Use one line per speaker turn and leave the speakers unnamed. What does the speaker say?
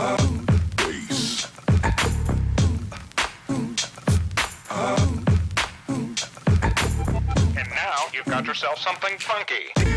And now you've got yourself something funky.